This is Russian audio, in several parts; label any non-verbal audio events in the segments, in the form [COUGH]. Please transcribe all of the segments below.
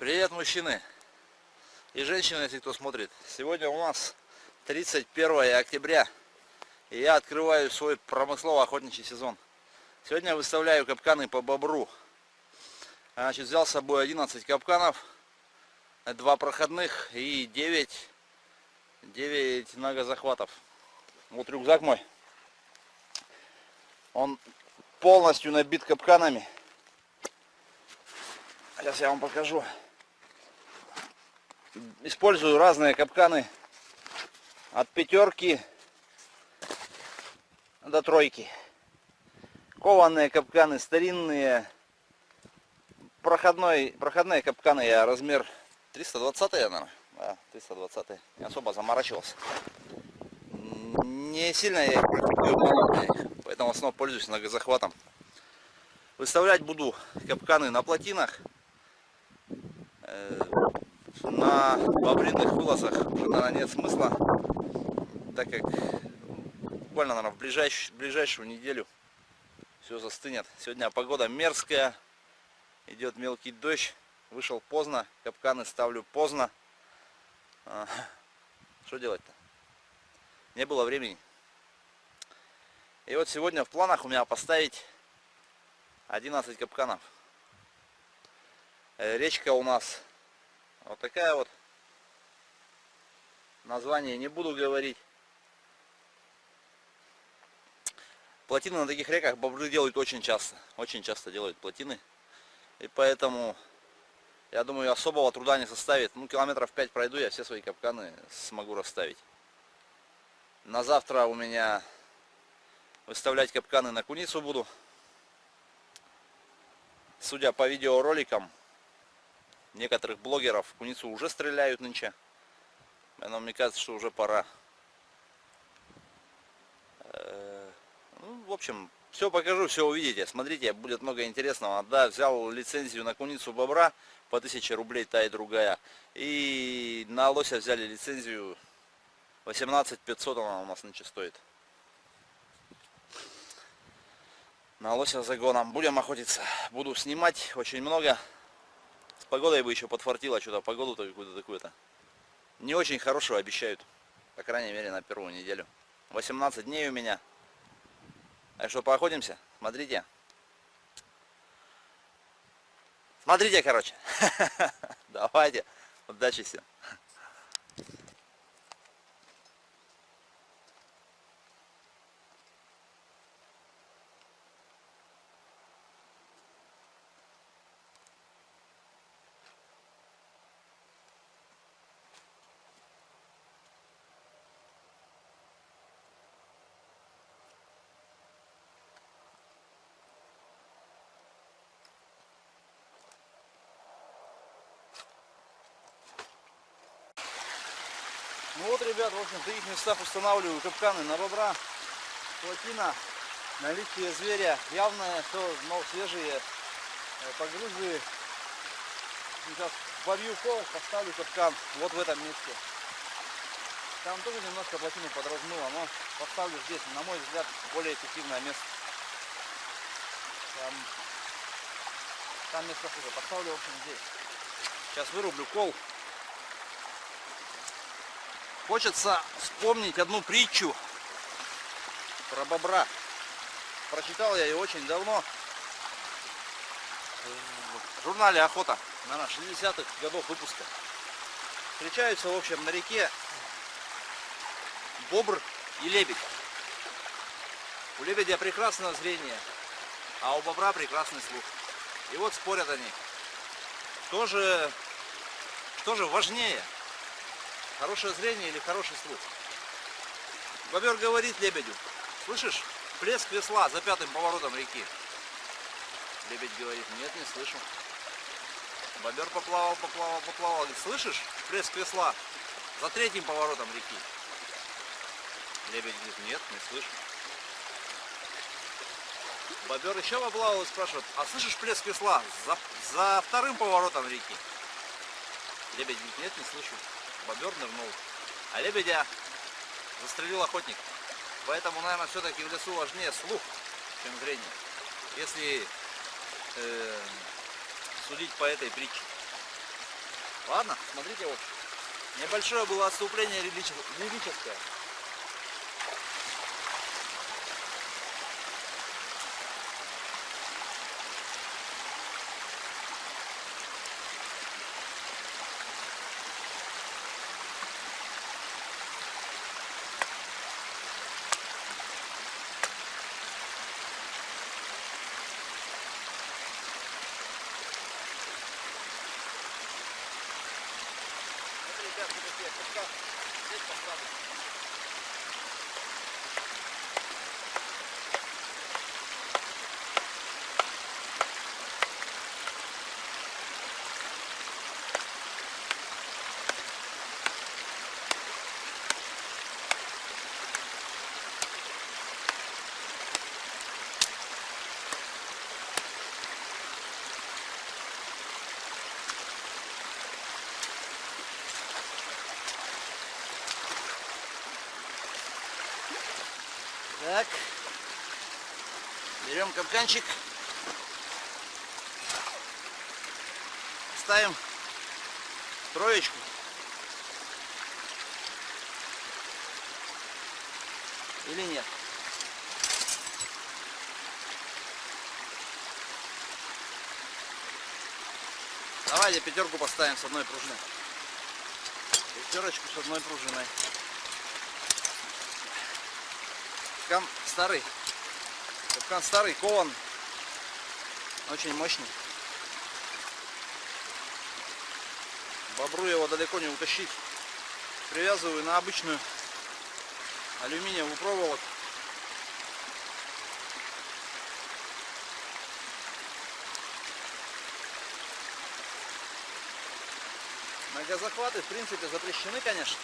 Привет, мужчины и женщины, если кто смотрит. Сегодня у нас 31 октября, и я открываю свой промыслово-охотничий сезон. Сегодня выставляю капканы по бобру. Значит, взял с собой 11 капканов, 2 проходных и 9, 9 многозахватов. Вот рюкзак мой. Он полностью набит капканами. Сейчас я вам покажу использую разные капканы от пятерки до тройки. Кованые капканы, старинные. Проходной, проходные капканы я размер 320 наверное. Да, 320 Не особо заморачивался. Не сильно я поэтому основном пользуюсь многозахватом. Выставлять буду капканы на плотинах э, на бобринных вылазах уже, наверное, нет смысла, так как буквально, наверное, в ближайшую, ближайшую неделю все застынет. Сегодня погода мерзкая, идет мелкий дождь, вышел поздно, капканы ставлю поздно. А, что делать-то? Не было времени. И вот сегодня в планах у меня поставить 11 капканов. Э, речка у нас вот такая вот. Название не буду говорить. Плотины на таких реках бобры делают очень часто. Очень часто делают плотины. И поэтому, я думаю, особого труда не составит. Ну, километров 5 пройду, я все свои капканы смогу расставить. На завтра у меня выставлять капканы на куницу буду. Судя по видеороликам, Некоторых блогеров куницу уже стреляют нынче. Но мне кажется, что уже пора. Э, ну, в общем, все покажу, все увидите. Смотрите, будет много интересного. Да, взял лицензию на куницу бобра по 1000 рублей, та и другая. И на лося взяли лицензию 18 500 она у нас нынче стоит. На лося загоном. Будем охотиться. Буду снимать очень много погодой бы еще подфартило, что-то погоду-то какую-то такую-то. Не очень хорошую обещают. По крайней мере на первую неделю. 18 дней у меня. Так что поохотимся. Смотрите. Смотрите, короче. [LAUGHS] Давайте. Удачи всем. Ну вот, ребят, в общем, в таких местах устанавливаю капканы на бобра, плотина, наличие зверя явное, что но свежие э, погрузы. Сейчас побью кол, поставлю капкан вот в этом месте. Там тоже немножко плотину подразнуло, но поставлю здесь, на мой взгляд, более эффективное место. Там, там место хуже. Поставлю, в общем, здесь. Сейчас вырублю кол. Хочется вспомнить одну притчу про бобра. Прочитал я ее очень давно. В журнале «Охота», наверное, 60-х годов выпуска. Встречаются, в общем, на реке бобр и лебедь. У лебедя прекрасное зрение, а у бобра прекрасный слух. И вот спорят они. Кто же, кто же важнее? Хорошее зрение или хороший слух? Бобер говорит лебедю, слышишь, плеск весла за пятым поворотом реки. Лебедь говорит, нет, не слышу. Бобер поплавал, поплавал, поплавал. Говорит, слышишь, плеск весла за третьим поворотом реки. Лебедь говорит, нет, не слышу. Бобер еще поплавал и спрашивает, а слышишь плеск весла за, за вторым поворотом реки? Лебедь говорит, нет, не слышу бобер нырнул. А лебедя застрелил охотник. Поэтому, наверное, все-таки в лесу важнее слух, чем зрение. Если э, судить по этой притче. Ладно, смотрите вот. Небольшое было отступление лирическое. Так. Берем капканчик. Ставим троечку. Или нет? Давайте пятерку поставим с одной пружиной. Пятерочку с одной пружиной. Капкан старый. Капкан старый, кован. Очень мощный. Бобру его далеко не утащить. Привязываю на обычную алюминиевую проволоку. Многозахваты в принципе запрещены, конечно.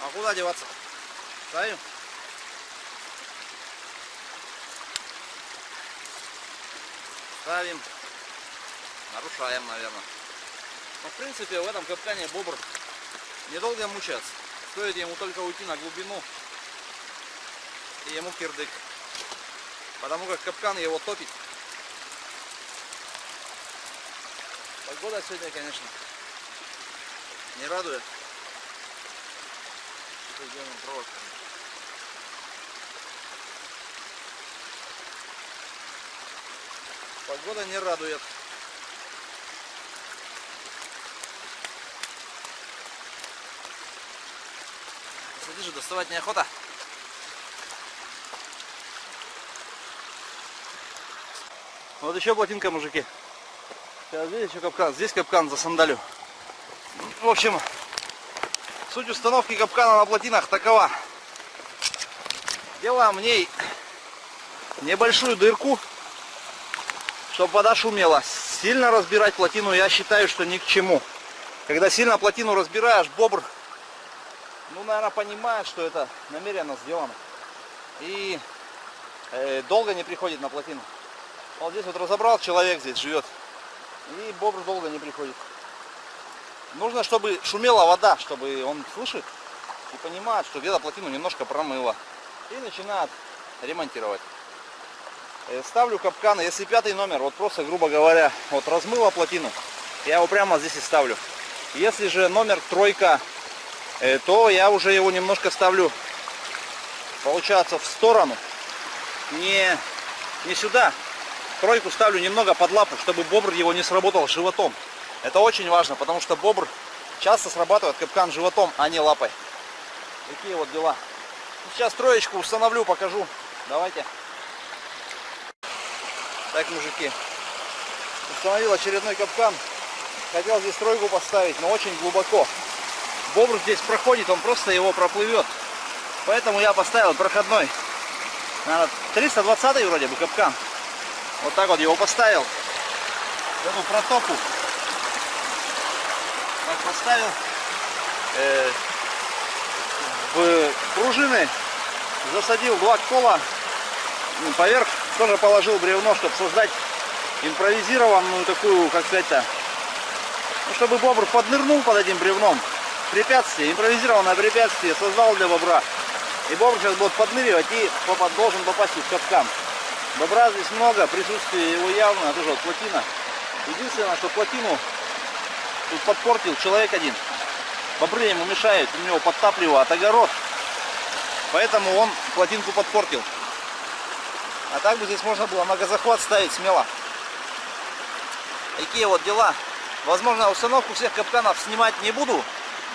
А куда деваться? Ставим. Ставим, нарушаем, наверное. Но в принципе в этом капкане бобр недолго мучается. Стоит ему только уйти на глубину и ему кирдык. Потому как капкан его топит. Погода сегодня, конечно, не радует. Что сделаем провод. Погода не радует. Смотри же, доставать неохота. Вот еще плотинка, мужики. Сейчас здесь еще капкан. Здесь капкан за сандалю. В общем, суть установки капкана на плотинах такова. Делаем в ней небольшую дырку чтобы вода шумела. Сильно разбирать плотину я считаю, что ни к чему. Когда сильно плотину разбираешь, бобр, ну, наверное, понимает, что это намеренно сделано. И э, долго не приходит на плотину. Вот здесь вот разобрал, человек здесь живет. И бобр долго не приходит. Нужно, чтобы шумела вода, чтобы он слышит и понимает, что где-то плотину немножко промыло. И начинает ремонтировать. Э, ставлю капканы, если пятый номер, вот просто, грубо говоря, вот размыла плотину, я его прямо здесь и ставлю. Если же номер тройка, э, то я уже его немножко ставлю, получается, в сторону, не, не сюда. Тройку ставлю немного под лапу, чтобы бобр его не сработал животом. Это очень важно, потому что бобр часто срабатывает капкан животом, а не лапой. Такие вот дела. Сейчас троечку установлю, покажу. Давайте. Так, мужики, установил очередной капкан. Хотел здесь тройку поставить, но очень глубоко. Бобр здесь проходит, он просто его проплывет. Поэтому я поставил проходной. Наверное, 320 вроде бы капкан. Вот так вот его поставил. Эту протоку. Так поставил. Э, в пружины засадил два кола поверх тоже положил бревно, чтобы создать импровизированную такую, как сказать-то, ну, чтобы бобр поднырнул под этим бревном. Препятствие, импровизированное препятствие создал для бобра. И бобр сейчас будет подныривать и должен попасть в капкан. Бобра здесь много, присутствие его явно, тоже вот плотина. Единственное, что плотину тут подпортил человек один. Бобры ему мешают, у него подтапливает огород. Поэтому он плотинку подпортил. А так бы здесь можно было многозахват ставить смело. Такие вот дела. Возможно, установку всех капканов снимать не буду.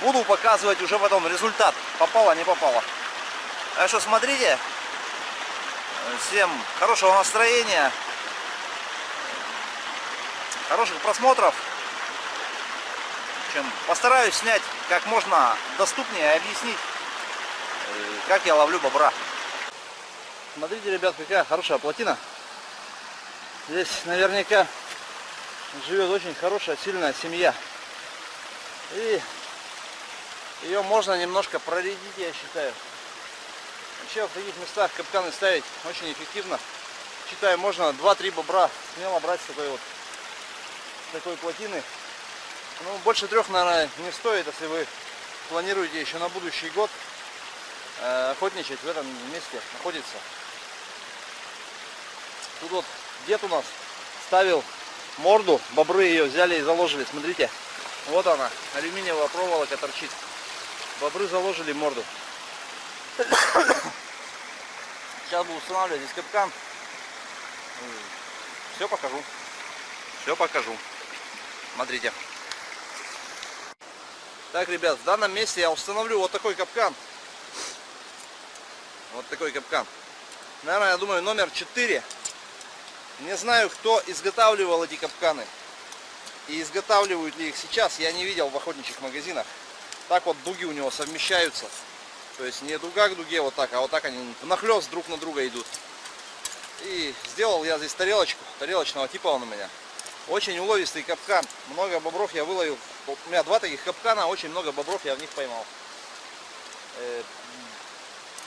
Буду показывать уже потом результат. Попало, не попало. Так что смотрите. Всем хорошего настроения. Хороших просмотров. В общем, постараюсь снять как можно доступнее и объяснить, э, как я ловлю бобра. Смотрите, ребят, какая хорошая плотина. Здесь наверняка живет очень хорошая, сильная семья. И ее можно немножко проредить, я считаю. Вообще в таких местах капканы ставить очень эффективно. Считаю, можно 2-3 бобра смело брать с такой вот такой плотины. Ну, больше трех, наверное, не стоит, если вы планируете еще на будущий год э, охотничать в этом месте, находиться. Тут вот дед у нас ставил морду, бобры ее взяли и заложили, смотрите. Вот она, алюминиевая проволока торчит. Бобры заложили морду. [COUGHS] Сейчас буду устанавливать здесь капкан. Все покажу. Все покажу. Смотрите. Так, ребят, в данном месте я установлю вот такой капкан. Вот такой капкан. Наверное, я думаю, номер 4. Не знаю, кто изготавливал эти капканы. И изготавливают ли их сейчас, я не видел в охотничьих магазинах. Так вот дуги у него совмещаются. То есть не дуга к дуге вот так, а вот так они нахлест друг на друга идут. И сделал я здесь тарелочку, тарелочного типа он у меня. Очень уловистый капкан. Много бобров я выловил. У меня два таких капкана, очень много бобров я в них поймал.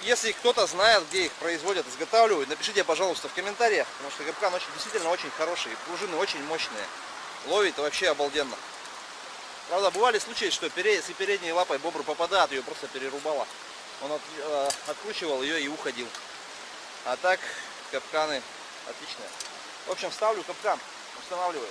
Если кто-то знает, где их производят, изготавливают, напишите, пожалуйста, в комментариях, потому что капкан очень, действительно очень хороший, пружины очень мощные. Ловит вообще обалденно. Правда, бывали случаи, что если передней лапой бобр попадает, ее просто перерубало. Он от, э, откручивал ее и уходил. А так, капканы отличные. В общем, ставлю капкан, устанавливаю.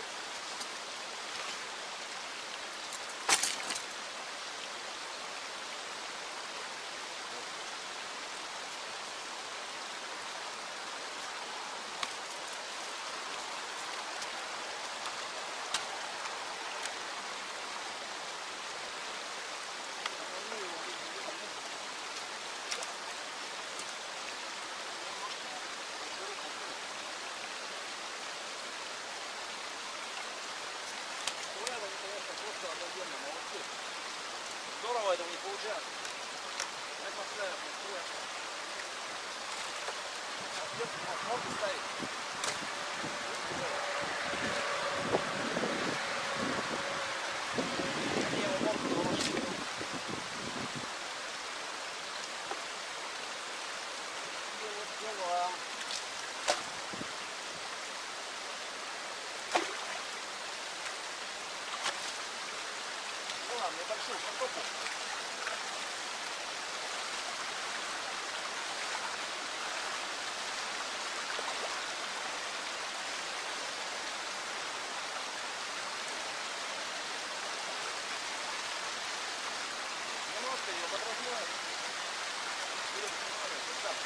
А где у нас можно ставить? Они его могут заложить. Такие вот дела. Ну ладно, небольшую картофель. Немножко ее подразделаем. Будем устанавливать вот так.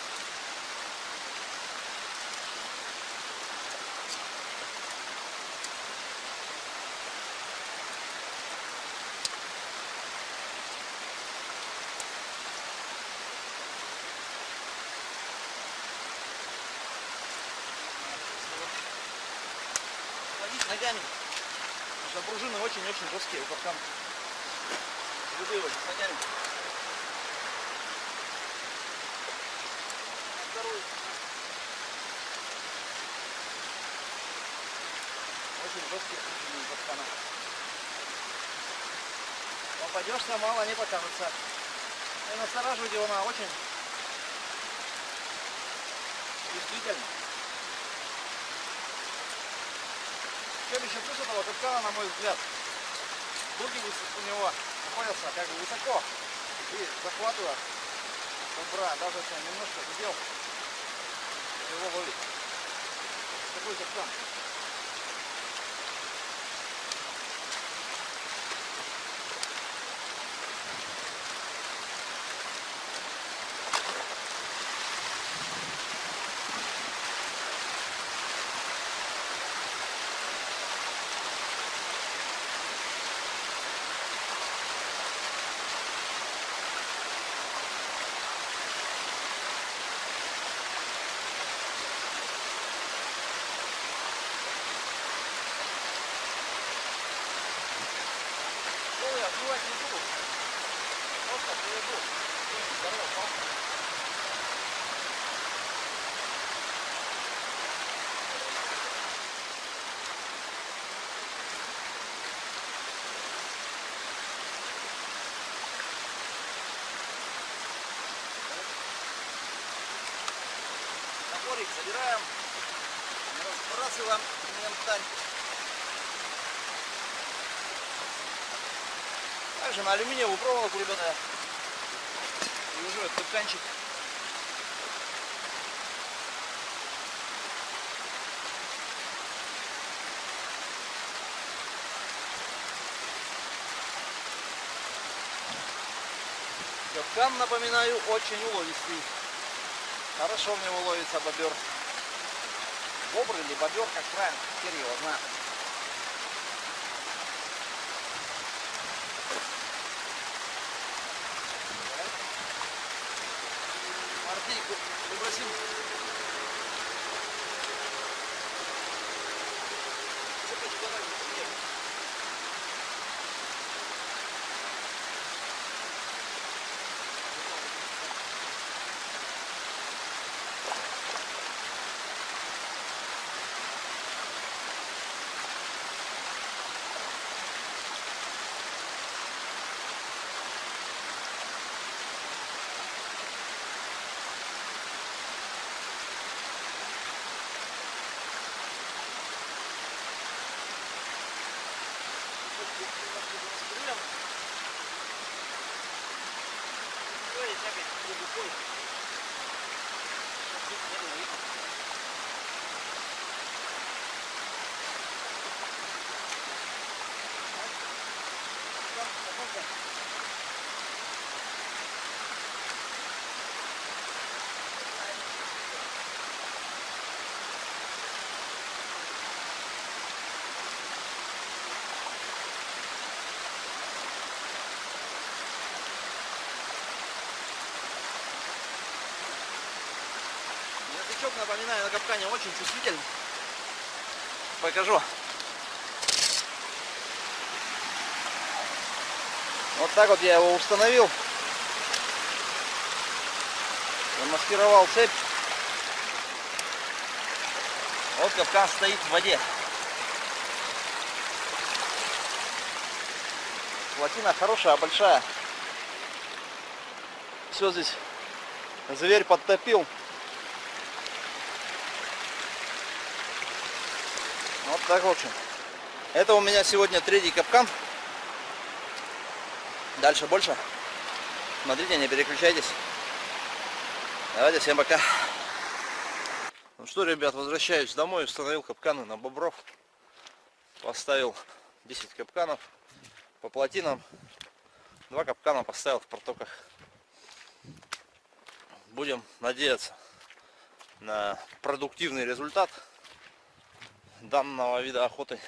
Ногами. Потому что пружины очень-очень жесткие у капкана. Выдавливать ногами. Второй. Очень жесткие пружины у капкана. Попадешься, мало не покажется. И настораживать его на очень действительно. В чем еще плюс этого капкана, на мой взгляд, дуги у него находятся как бы высоко и захватывают бобра, даже если он немножко задел, его ловит. Такой капкан. Собираем, разбрасываем инвентарь. Также на алюминиевую проволоку, ребята, вяжу этот тканчик. Капкан, напоминаю, очень уловистый. Хорошо в него ловится бобер. Бобр или бобер, как правильно, теперь его знает. Мартейку выбросим. Язычок, напоминаю, на капкане очень чувствительный. Покажу. Вот так вот я его установил. Замаскировал цепь. Вот капкан стоит в воде. Плотина хорошая, большая. Все здесь зверь подтопил. Вот так, в общем. Это у меня сегодня третий капкан. Дальше больше. Смотрите, не переключайтесь. Давайте, всем пока. Ну что, ребят, возвращаюсь домой. Установил капканы на бобров. Поставил 10 капканов по плотинам. Два капкана поставил в протоках. Будем надеяться на продуктивный результат данного вида охоты.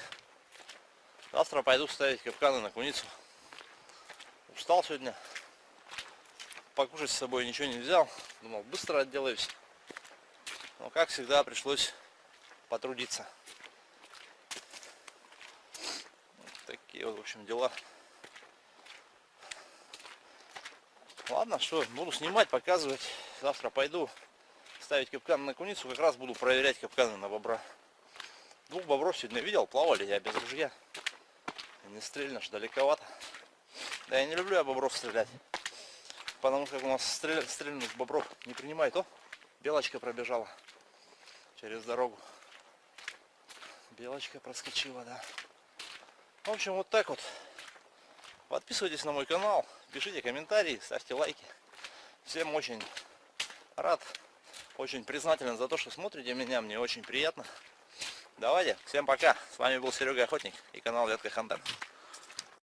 Завтра пойду ставить капканы на куницу. Устал сегодня. Покушать с собой ничего не взял. Думал, быстро отделаюсь. Но, как всегда, пришлось потрудиться. Вот такие вот, в общем, дела. Ладно, что, буду снимать, показывать. Завтра пойду ставить капканы на куницу. Как раз буду проверять капканы на бобра. Двух бобров сегодня видел, плавали я без ружья. Не стрельнешь, далековато. Да я не люблю я бобров стрелять. Потому что у нас стрель, стрельных бобров не принимает. О, белочка пробежала через дорогу. Белочка проскочила, да. В общем, вот так вот. Подписывайтесь на мой канал, пишите комментарии, ставьте лайки. Всем очень рад, очень признателен за то, что смотрите меня, мне очень приятно. Давайте, всем пока. С вами был Серега Охотник и канал Ветка Хантер.